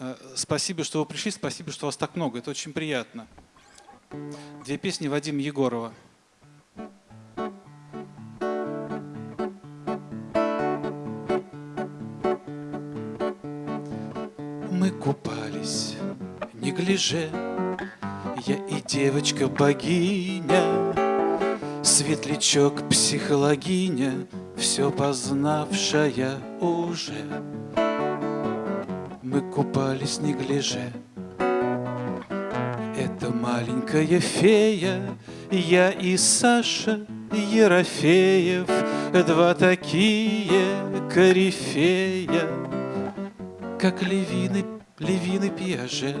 Э, спасибо, что вы пришли, спасибо, что вас так много. Это очень приятно. Две песни Вадима Егорова. Мы купались, не гляже, я и девочка-богиня, Светлячок психологиня, все познавшая уже. Мы купались не гляже. Это маленькая фея, я и Саша Ерофеев, Два такие корифея, Как левины, левины пьяже.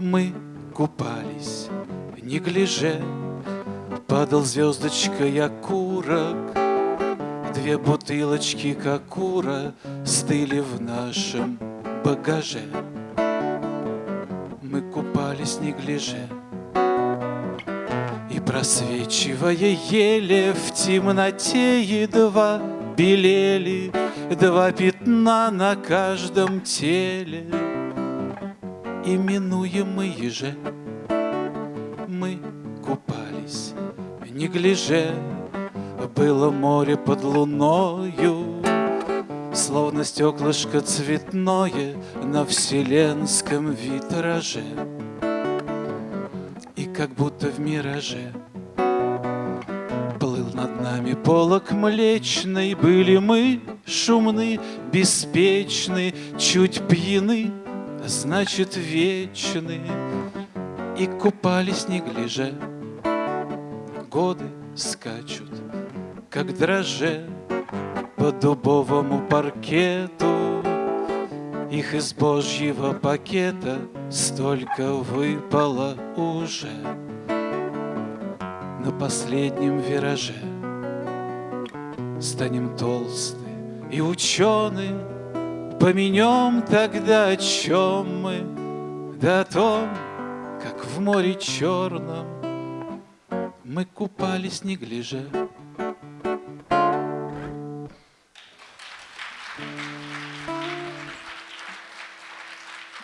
Мы купались, не гляже, Падал звездочкой окурок, Две бутылочки кокура Стыли в нашем багаже. Мы купались не гляже, И просвечивая еле В темноте едва белели Два пятна на каждом теле, Именуемые же Мы купались не гляже, Было море под луною, Словно стеклышко цветное На вселенском витраже. И как будто в мираже Плыл над нами полок млечный, Были мы шумны, беспечны, Чуть пьяны, значит вечны, И купались не гляже годы скачут, как дроже по дубовому паркету. Их из божьего пакета столько выпало уже на последнем вираже. Станем толсты и ученые, Поменем тогда о чем мы, Да о том, как в море черном мы купались не гляже